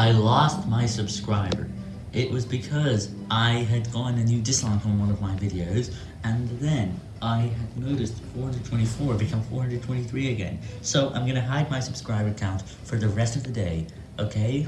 I lost my subscriber. It was because I had gone a new dislike on one of my videos, and then I had noticed 424 become 423 again. So I'm gonna hide my subscriber count for the rest of the day, okay?